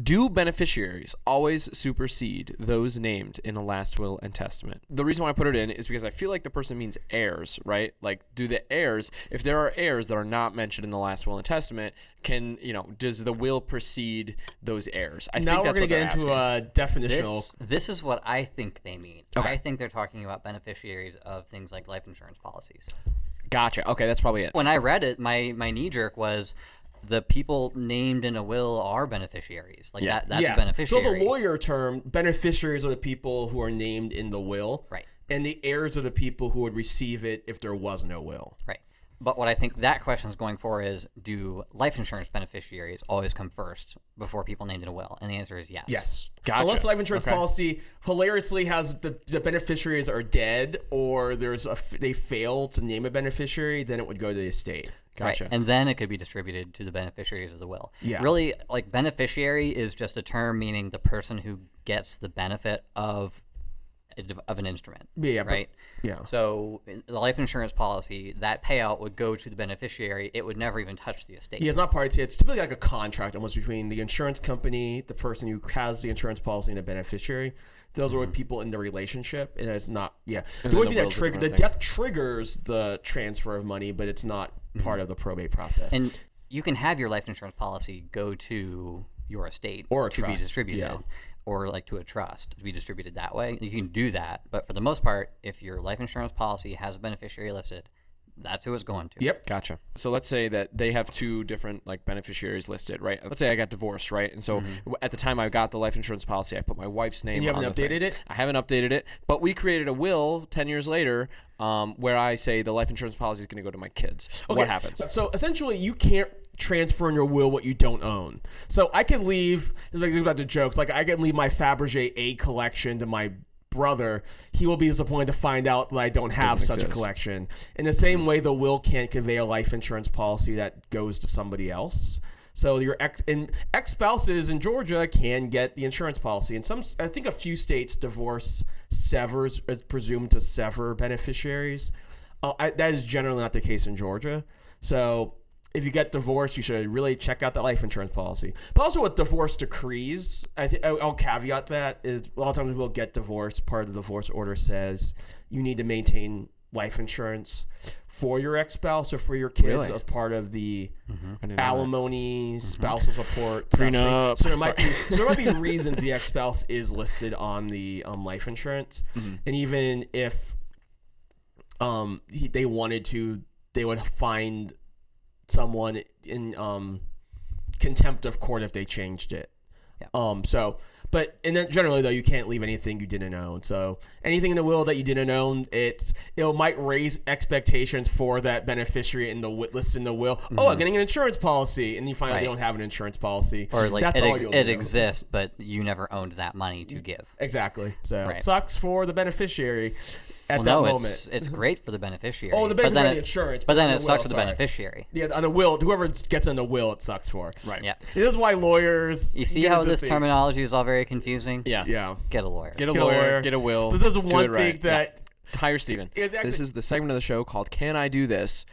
Do beneficiaries always supersede those named in a last will and testament? The reason why I put it in is because I feel like the person means heirs, right? Like, do the heirs, if there are heirs that are not mentioned in the last will and testament, can you know, does the will precede those heirs? I now think we're that's gonna what they're get into asking. a definitional. This, this is what I think they mean. Okay. I think they're talking about beneficiaries of things like life insurance policies. Gotcha. Okay, that's probably it. When I read it, my, my knee jerk was the people named in a will are beneficiaries. Like Yeah. that, that's a yes. So beneficiary. it's a lawyer term. Beneficiaries are the people who are named in the will, Right. And the heirs are the people who would receive it if there was no will. Right. But what I think that question is going for is do life insurance beneficiaries always come first before people named in a will? And the answer is yes. Yes. Gotcha. Unless life insurance Okay. policy hilariously has the, the beneficiaries are dead or there's a f- they fail to name a beneficiary, then it would go to the estate. Right. Gotcha. And then it could be distributed to the beneficiaries of the will. Yeah. Really, like beneficiary is just a term meaning the person who gets the benefit of of an instrument. Yeah, but- Right. yeah. So the life insurance policy, that payout would go to the beneficiary. It would never even touch the estate. Yeah, it's not part of it. It's typically like a contract almost between the insurance company, the person who has the insurance policy, and the beneficiary. Those are what mm-hmm. people in the relationship, and it's not. Yeah, the then only the thing that will's a trigger the thing. death triggers the transfer of money, but it's not mm-hmm. part of the probate process. And you can have your life insurance policy go to your estate Or a to be distributed, yeah. Or like to a trust to be distributed that way. You can do that, but for the most part, if your life insurance policy has a beneficiary listed, that's who it's going to. yep. Gotcha. So let's say that they have two different like beneficiaries listed, right? Let's say I got divorced, right? And so w- at the time I got the life insurance policy, I put my wife's name. Mm-hmm. you haven't on the thing. updated it? I haven't updated it, but we created a will ten years later, um, where I say the life insurance policy is going to go to my kids. What happens? So essentially, you can't transfer in your will what you don't own. So I can leave. Like about the jokes, like I can leave my Fabergé egg collection to my brother. He will be disappointed to find out that I don't have Doesn't such a collection. In the same way, the will can't convey a life insurance policy that goes to somebody else. So your ex and ex spouses in Georgia can get the insurance policy. And some, I think, a few states divorce severs is presumed to sever beneficiaries. Uh, I, that is generally not the case in Georgia. So if you get divorced, you should really check out that life insurance policy. But also with divorce decrees, I think I'll caveat that is a lot of times we'll get divorced. Part of the divorce order says you need to maintain life insurance for your ex-spouse or for your kids Really? as part of the I didn't know that. alimony, spousal support, Prenup. So there might be so there might be reasons the ex-spouse is listed on the um, life insurance, and even if um he, they wanted to, they would find someone in um contempt of court if they changed it. Yeah. Um. So, but and then generally though, you can't leave anything you didn't own. So anything in the will that you didn't own, it's it might raise expectations for that beneficiary in the list in the will. Oh, I'm getting an insurance policy, and you find out they don't have an insurance policy. Or like that's it, it exists, but you never owned that money to give. Exactly. So Right. it sucks for the beneficiary at Well, that no, moment. it's it's great for the beneficiary. Oh, the but then beneficiary, it- the insurance, But but then the it sucks will, for the sorry. beneficiary. yeah, on the will, whoever gets on the will, it sucks for. Right. Yeah. This is why lawyers. You see how this things. terminology is all very confusing? Yeah. Yeah. Get a lawyer. Get a Get lawyer, lawyer. Get a will. This is one it right. thing that Hire Steven. Exactly. This is the segment of the show called Can I Do This?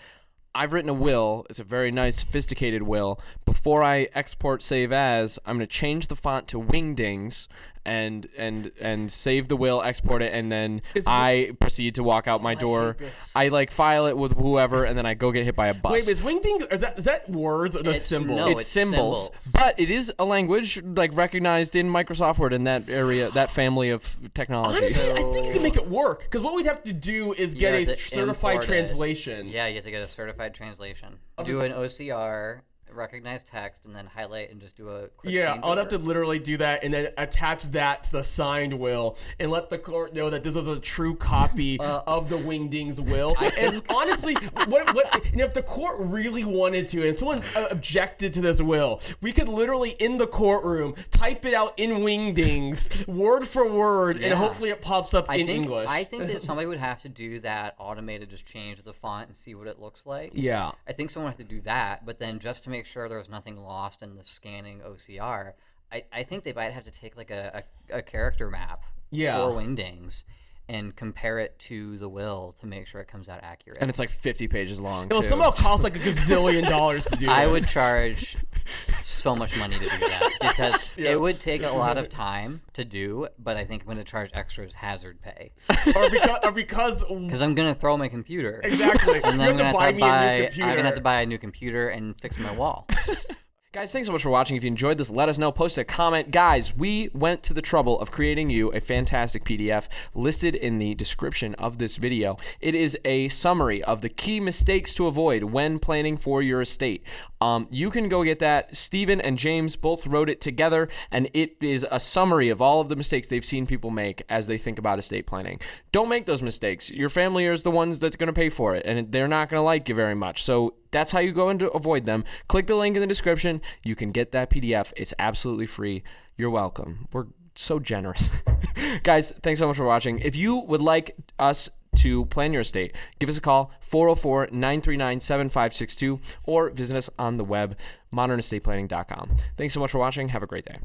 I've written a will. It's a very nice, sophisticated will. Before I export save as, I'm going to change the font to Wingdings and and and save the will, export it, and then Is- I proceed to walk out my door. this. I like file it with whoever, and then I go get hit by a bus. Wait, is wingding is that is that words or just It's- symbols? no, it's, it's symbols, symbols. but it is a language like recognized in Microsoft Word in that area, that family of technology. Honestly, I think you can make it work because what we'd have to do is get a certified import it. translation. Yeah, you have to get a certified translation. I'll do an OCR, recognize text, and then highlight and just do a quick Yeah, I'd have to literally do that and then attach that to the signed will and let the court know that this is a true copy Uh, of the Wingdings will. and honestly, what what and if the court really wanted to and someone objected to this will, we could literally in the courtroom type it out in Wingdings word for word and hopefully it pops up I in think, English. I think that somebody would have to do that automated, just change the font and see what it looks like. yeah. I think someone would have to do that, but then just to make sure there was nothing lost in the scanning OCR, I, I think they might have to take like a, a, a character map Yeah. for Wingdings and compare it to the will to make sure it comes out accurate. And it's like 50 pages long. It'll too. somehow cost like a gazillion dollars to do. I this. would charge so much money to do that because Yeah. it would take a lot of time to do, but I think I'm going to charge extra as hazard pay or because, or because because I'm going to throw my computer. exactly. And you then I'm gonna buy have to a new buy. computer. I'm gonna have to buy a new computer and fix my wall. Guys, thanks so much for watching. If you enjoyed this, let us know. Post a comment. Guys, we went to the trouble of creating you a fantastic PDF listed in the description of this video. It is a summary of the key mistakes to avoid when planning for your estate. Um, you can go get that. Steven and James both wrote it together, and it is a summary of all of the mistakes they've seen people make as they think about estate planning. Don't make those mistakes. Your family is the ones that's going to pay for it, and they're not going to like you very much. So that's how you go and avoid them. Click the link in the description. You can get that PDF. It's absolutely free. You're welcome. We're so generous. Guys, thanks so much for watching. If you would like us to plan your estate, give us a call 404 939 7562 or visit us on the web modernestateplanning.com. Thanks so much for watching. Have a great day.